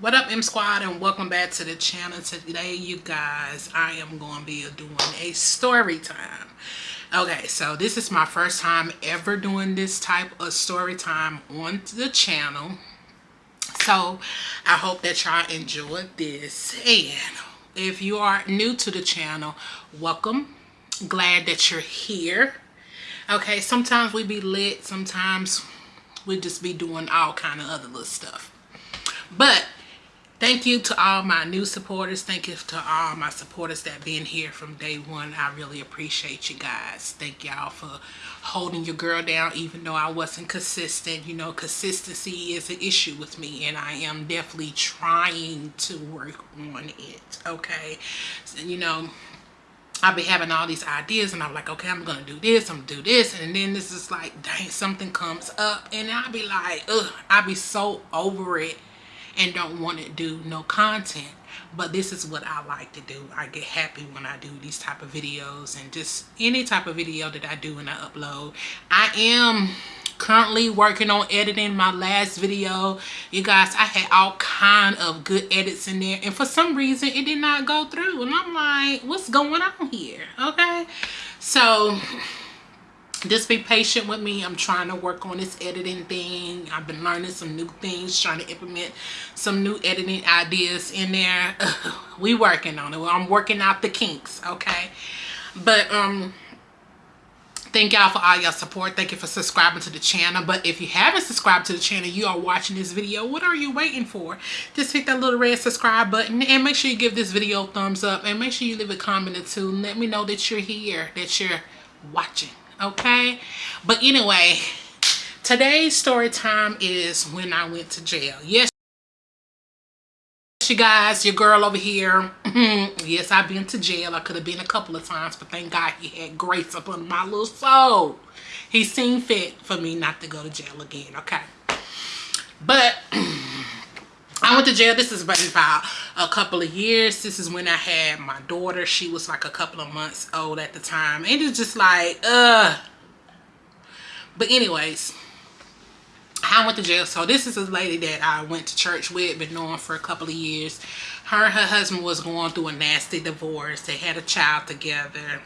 what up m squad and welcome back to the channel. Today you guys i am going to be doing a story time. Okay so this is my first time ever doing this type of story time on the channel. So i hope that y'all enjoyed this. And if you are new to the channel welcome. Glad that you're here. Okay sometimes we be lit sometimes we just be doing all kind of other little stuff. But thank you to all my new supporters. Thank you to all my supporters that been here from day one. I really appreciate you guys. Thank y'all for holding your girl down even though i wasn't consistent. You know consistency is an issue with me and i am definitely trying to work on it okay? So, you know I'll be having all these ideas and I'm like, okay, I'm gonna do this, I'm gonna do this, and then this is like, dang, something comes up, and I'll be like, ugh, I'll be so over it and don't want to do no content but this is what I like to do. I get happy when I do these type of videos and just any type of video that I do and I upload. I am currently working on editing my last video. You guys I had all kind of good edits in there and for some reason it did not go through and I'm like what's going on here? Okay? So just be patient with me. I'm trying to work on this editing thing. I've been learning some new things trying to implement some new editing ideas in there. We working on it. I'm working out the kinks okay? But um thank y'all for all your support. Thank you for subscribing to the channel. But if you haven't subscribed to the channel you are watching this video. What are you waiting for? Just hit that little red subscribe button and make sure you give this video a thumbs up and make sure you leave a comment or two. And let me know that you're here that you're watching okay? But anyway today's story time is when i went to jail. Yes you guys your girl over here. Yes i've been to jail. I could have been a couple of times but thank god he had grace upon my little soul. He seen fit for me not to go to jail again okay? But I went to jail. This is about a couple of years. This is when I had my daughter. She was like a couple of months old at the time. And it's just like, uh. But anyways, I went to jail. So this is a lady that I went to church with, been knowing for a couple of years. Her and her husband was going through a nasty divorce. They had a child together.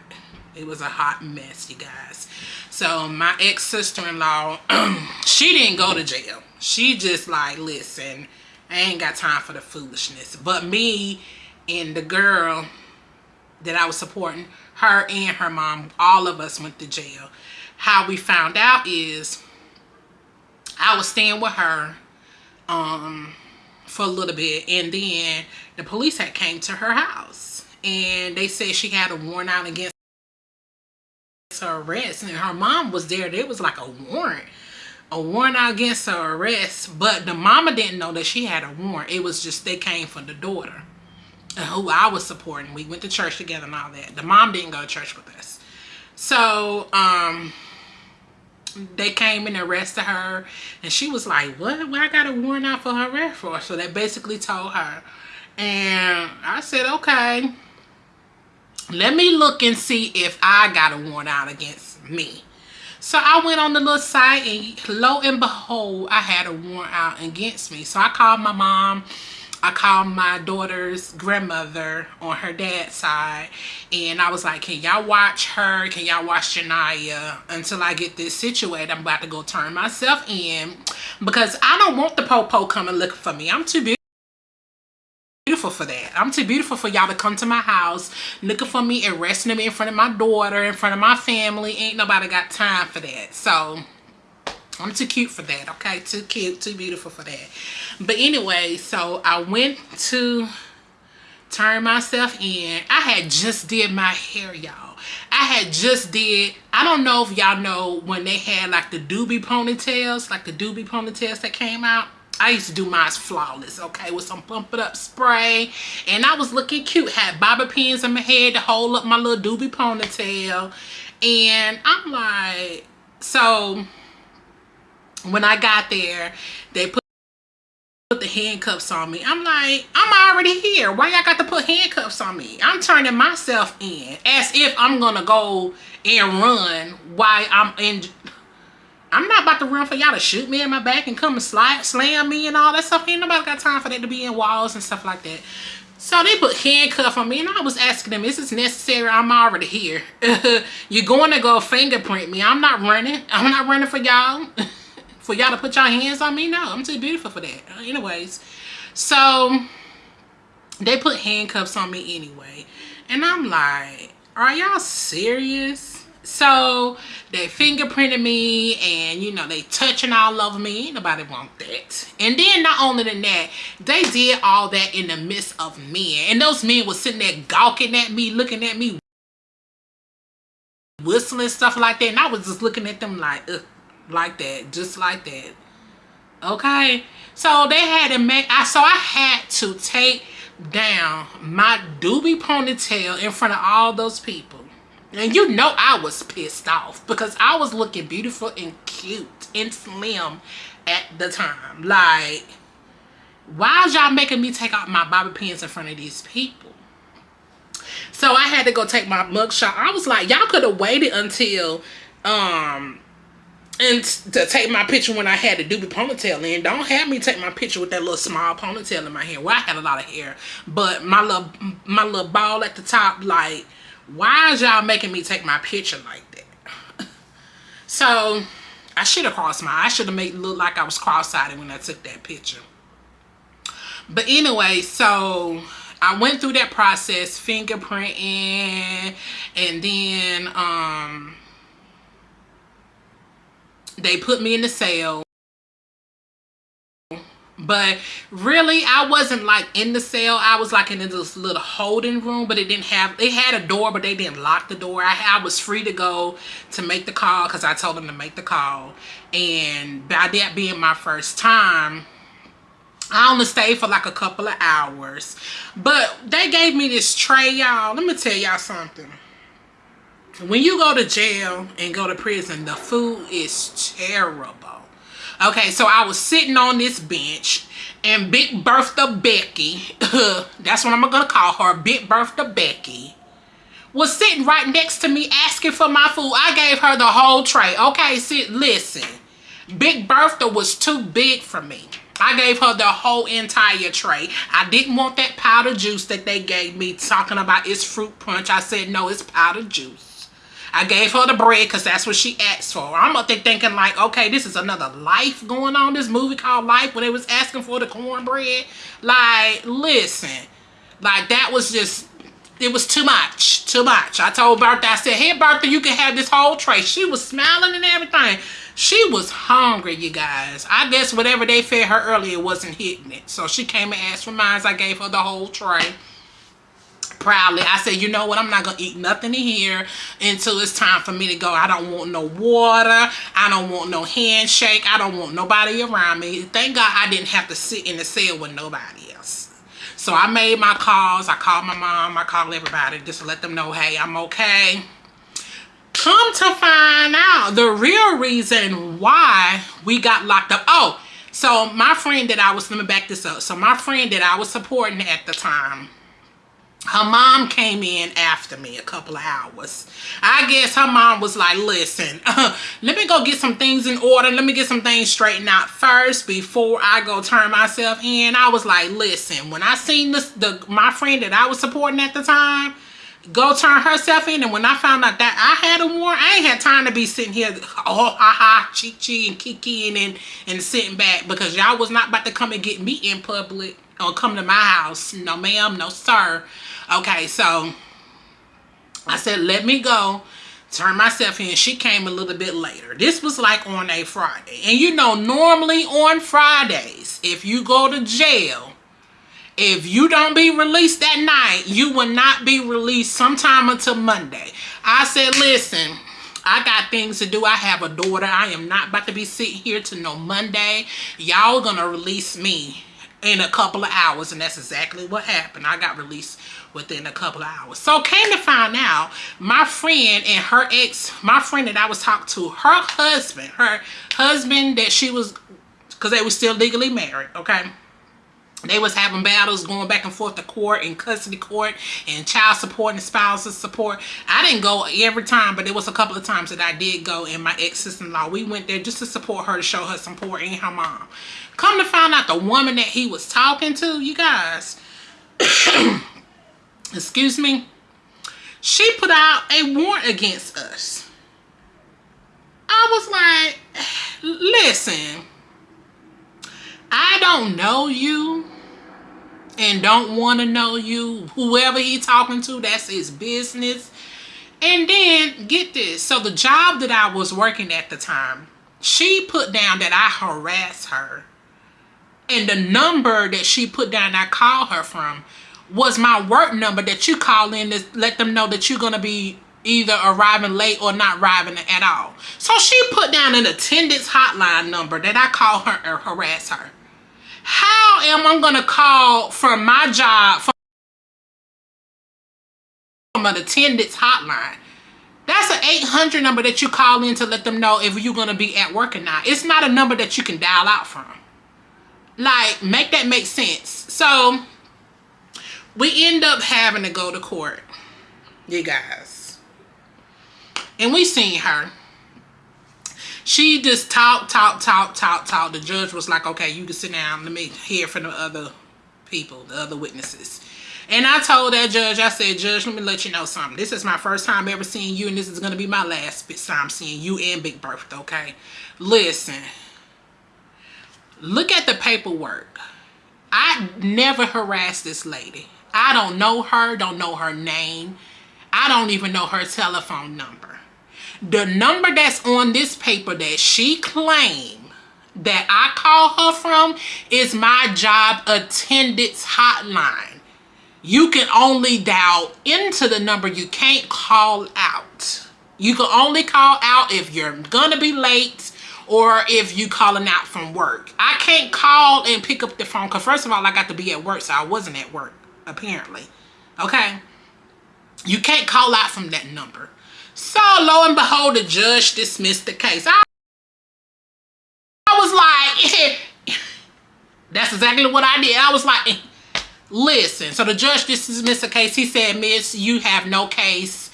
It was a hot mess, you guys. So my ex-sister-in-law, she didn't go to jail. She just like, listen, I ain't got time for the foolishness. But me and the girl that I was supporting, her and her mom, all of us went to jail. How we found out is I was staying with her um, for a little bit and then the police had came to her house and they said she had a warrant out against her arrest and her mom was there. There was like a warrant a warrant out against her arrest, but the mama didn't know that she had a warrant. It was just they came for the daughter who I was supporting. We went to church together and all that. The mom didn't go to church with us. So, um, they came and arrested her and she was like, what? Well, I got a warrant out for her arrest for? So they basically told her. And I said, okay, let me look and see if I got a warrant out against me. So I went on the little site and lo and behold, I had a warrant out against me. So I called my mom. I called my daughter's grandmother on her dad's side and I was like, can y'all watch her? Can y'all watch Janaya until I get this situated? I'm about to go turn myself in because I don't want the popo coming looking for me. I'm too big beautiful for that. I'm too beautiful for y'all to come to my house looking for me, and arresting me in front of my daughter, in front of my family. Ain't nobody got time for that. So I'm too cute for that, okay? Too cute, too beautiful for that. But anyway, so I went to turn myself in. I had just did my hair, y'all. I had just did, I don't know if y'all know when they had like the doobie ponytails, like the doobie ponytails that came out. I used to do mine flawless, okay, with some pump it up spray. And I was looking cute. Had bobby pins in my head to hold up my little doobie ponytail. And I'm like, so when I got there, they put the handcuffs on me. I'm like, I'm already here. Why y'all got to put handcuffs on me? I'm turning myself in as if I'm going to go and run while I'm in I'm not about to run for y'all to shoot me in my back and come and slide, slam me and all that stuff. Ain't nobody got time for that to be in walls and stuff like that. So they put handcuff on me and I was asking them, is this necessary? I'm already here. You're going to go fingerprint me. I'm not running. I'm not running for y'all. for y'all to put your hands on me? No, I'm too beautiful for that. Uh, anyways, so they put handcuffs on me anyway. And I'm like, are y'all serious? So they fingerprinted me and you know they touching all over me. Nobody want that. And then not only than that, they did all that in the midst of men. And those men was sitting there gawking at me, looking at me, whistling stuff like that. And I was just looking at them like, like that, just like that. Okay. So they had to make, I so I had to take down my doobie ponytail in front of all those people and you know I was pissed off because I was looking beautiful and cute and slim at the time. Like, why is y'all making me take out my bobby pins in front of these people? So I had to go take my mugshot. I was like, y'all could have waited until um and to take my picture when I had the doobie ponytail in. Don't have me take my picture with that little small ponytail in my hair. Well, I had a lot of hair, but my little my little ball at the top, like why is y'all making me take my picture like that? So i should have crossed my i should have made it look like i was cross-eyed when i took that picture. But anyway so i went through that process fingerprinting and then um they put me in the cell but really i wasn't like in the cell i was like in this little holding room but it didn't have it had a door but they didn't lock the door i, I was free to go to make the call because i told them to make the call and by that being my first time I only stayed for like a couple of hours. But they gave me this tray, y'all. Let me tell y'all something. When you go to jail and go to prison, the food is terrible. Okay, so I was sitting on this bench and Big Bertha Becky, that's what I'm gonna call her, Big Bertha Becky, was sitting right next to me asking for my food. I gave her the whole tray. Okay, sit, listen. Big Bertha was too big for me. I gave her the whole entire tray. I didn't want that powder juice that they gave me talking about it's fruit punch. I said, no, it's powder juice. I gave her the bread because that's what she asked for. I'm up there thinking like, okay, this is another life going on. This movie called Life where they was asking for the cornbread. Like, listen. Like, that was just, it was too much. Too much. I told Bertha, I said, hey, Bertha, you can have this whole tray. She was smiling and everything. She was hungry, you guys. I guess whatever they fed her earlier wasn't hitting it. So she came and asked for mine. I gave her the whole tray proudly. I said, you know what? I'm not going to eat nothing in here until it's time for me to go. I don't want no water. I don't want no handshake. I don't want nobody around me. Thank God I didn't have to sit in the cell with nobody else. So I made my calls. I called my mom. I called everybody just to let them know, hey, I'm okay. Come to find out the real reason why we got locked up. Oh, so my friend that I was, let me back this up. So my friend that I was supporting at the time, her mom came in after me a couple of hours. I guess her mom was like listen uh, let me go get some things in order. Let me get some things straightened out first before i go turn myself in. I was like listen when i seen this the my friend that i was supporting at the time go turn herself in and when i found out that i had a warrant i ain't had time to be sitting here oh ha ha chi chi and kiki and and sitting back because y'all was not about to come and get me in public or come to my house. No ma'am. No sir Okay, so I said, let me go turn myself in. She came a little bit later. This was like on a Friday. And you know, normally on Fridays, if you go to jail, if you don't be released that night, you will not be released sometime until Monday. I said, listen, I got things to do. I have a daughter. I am not about to be sitting here to no Monday. Y'all gonna release me in a couple of hours. And that's exactly what happened. I got released within a couple of hours. So came to find out, my friend and her ex, my friend that I was talking to, her husband, her husband that she was, because they were still legally married, okay? They was having battles going back and forth to court and custody court and child support and spousal support. I didn't go every time but there was a couple of times that i did go and my ex-sister-in-law we went there just to support her to show her support and her mom. Come to find out the woman that he was talking to you guys excuse me she put out a warrant against us. I was like listen I don't know you and don't want to know you. Whoever he talking to, that's his business. And then, get this. So the job that I was working at the time, she put down that I harassed her. And the number that she put down I called her from was my work number that you call in to let them know that you're going to be either arriving late or not arriving at all. So she put down an attendance hotline number that I call her or harass her. How am I going to call from my job from an attendance hotline? That's an 800 number that you call in to let them know if you're going to be at work or not. It's not a number that you can dial out from. Like, make that make sense. So, we end up having to go to court. You guys. And we seen her she just talked, talked, talked, talked, talked. The judge was like, okay, you can sit down. Let me hear from the other people, the other witnesses. And I told that judge, I said, Judge, let me let you know something. This is my first time ever seeing you, and this is going to be my last time seeing you and Big Bertha, okay? Listen, look at the paperwork. I never harassed this lady. I don't know her, don't know her name. I don't even know her telephone number the number that's on this paper that she claimed that I call her from is my job attendance hotline. You can only dial into the number. You can't call out. You can only call out if you're gonna be late or if you calling out from work. I can't call and pick up the phone because first of all, I got to be at work, so I wasn't at work, apparently. Okay? You can't call out from that number. So lo and behold, the judge dismissed the case. I, I was like, that's exactly what I did. I was like, listen. So the judge dismissed the case. He said, miss, you have no case.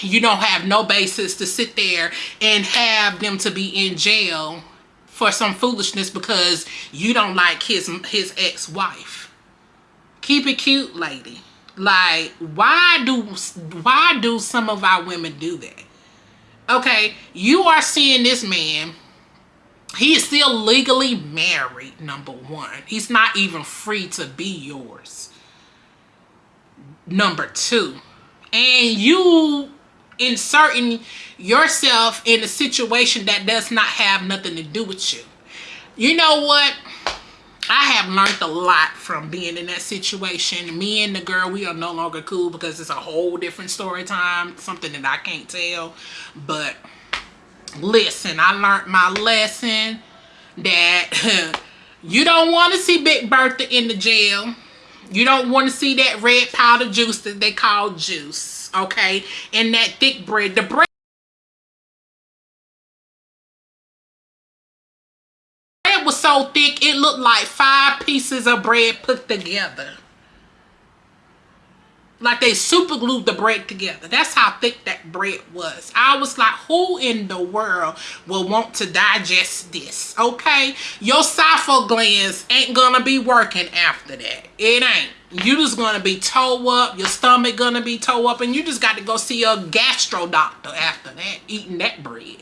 You don't have no basis to sit there and have them to be in jail for some foolishness because you don't like his his ex-wife. Keep it cute, lady. Like, why do why do some of our women do that? Okay, you are seeing this man. He is still legally married, number one. He's not even free to be yours. Number two. And you inserting yourself in a situation that does not have nothing to do with you. You know what? I have learned a lot from being in that situation. Me and the girl, we are no longer cool because it's a whole different story time. Something that I can't tell. But listen, I learned my lesson that you don't want to see Big Bertha in the jail. You don't want to see that red powder juice that they call juice. Okay? And that thick bread. The bread so thick it looked like five pieces of bread put together. Like they super glued the bread together. That's how thick that bread was. I was like who in the world will want to digest this? Okay? Your esophageal glands ain't gonna be working after that. It ain't. You just gonna be toe up. Your stomach gonna be toe up. And you just got to go see a gastro doctor after that eating that bread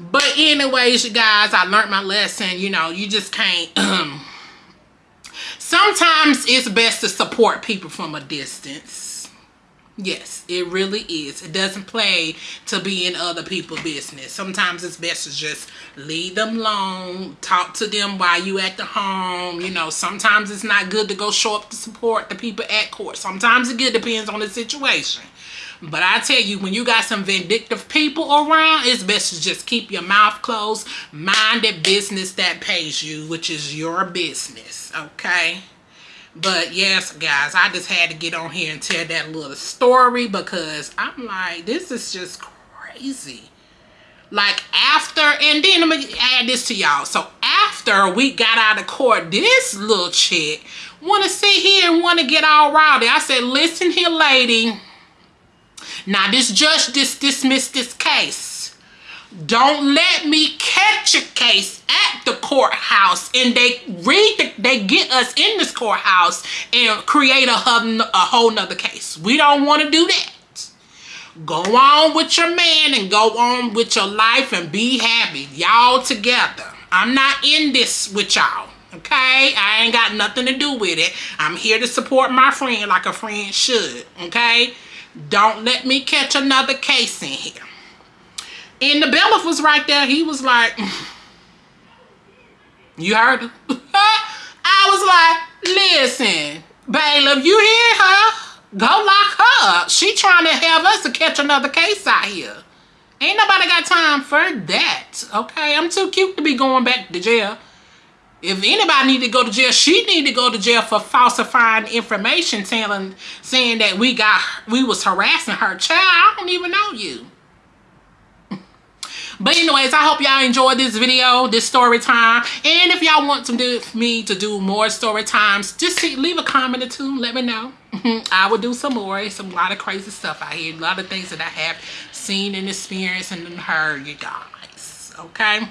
but anyways, you guys, I learned my lesson. You know, you just can't... Um, sometimes it's best to support people from a distance. Yes, it really is. It doesn't play to be in other people's business. Sometimes it's best to just leave them alone, talk to them while you at the home. You know, sometimes it's not good to go show up to support the people at court. Sometimes it good depends on the situation. But I tell you, when you got some vindictive people around, it's best to just keep your mouth closed. Mind the business that pays you, which is your business, okay? But yes, guys, I just had to get on here and tell that little story because I'm like, this is just crazy. Like after, and then let me add this to y'all. So after after we got out of court, this little chick want to sit here and want to get all rowdy. I said, listen here, lady. Now, this judge just dismissed this case. Don't let me catch a case at the courthouse and they read the, they get us in this courthouse and create a, a whole nother case. We don't want to do that. Go on with your man and go on with your life and be happy. Y'all together. I'm not in this with y'all. Okay? I ain't got nothing to do with it. I'm here to support my friend like a friend should. Okay? Don't let me catch another case in here. And the bailiff was right there. He was like, mm, you heard him? I was like, listen, bailiff, you hear her? Go lock her up. She trying to have us to catch another case out here. Ain't nobody got time for that. Okay, I'm too cute to be going back to jail. If anybody need to go to jail, she need to go to jail for falsifying information, telling, saying that we got, we was harassing her child. I don't even know you. But anyways, I hope y'all enjoyed this video, this story time. And if y'all want to do me to do more story times, just see, leave a comment or two. Let me know. I will do some more. It's a lot of crazy stuff out here. A lot of things that I have seen and experienced and heard, you guys. Okay?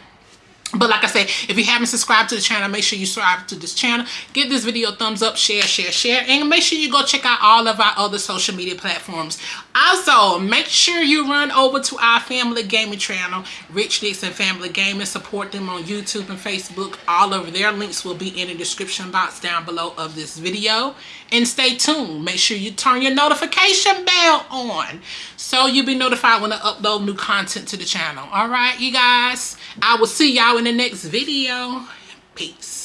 But like I said, if you haven't subscribed to the channel, make sure you subscribe to this channel. Give this video a thumbs up, share, share, share. And make sure you go check out all of our other social media platforms. Also, make sure you run over to our family gaming channel, Rich Dixon Family Gaming. Support them on YouTube and Facebook. All of their links will be in the description box down below of this video. And stay tuned. Make sure you turn your notification bell on so you'll be notified when I upload new content to the channel. All right, you guys? I will see y'all in the next video. Peace.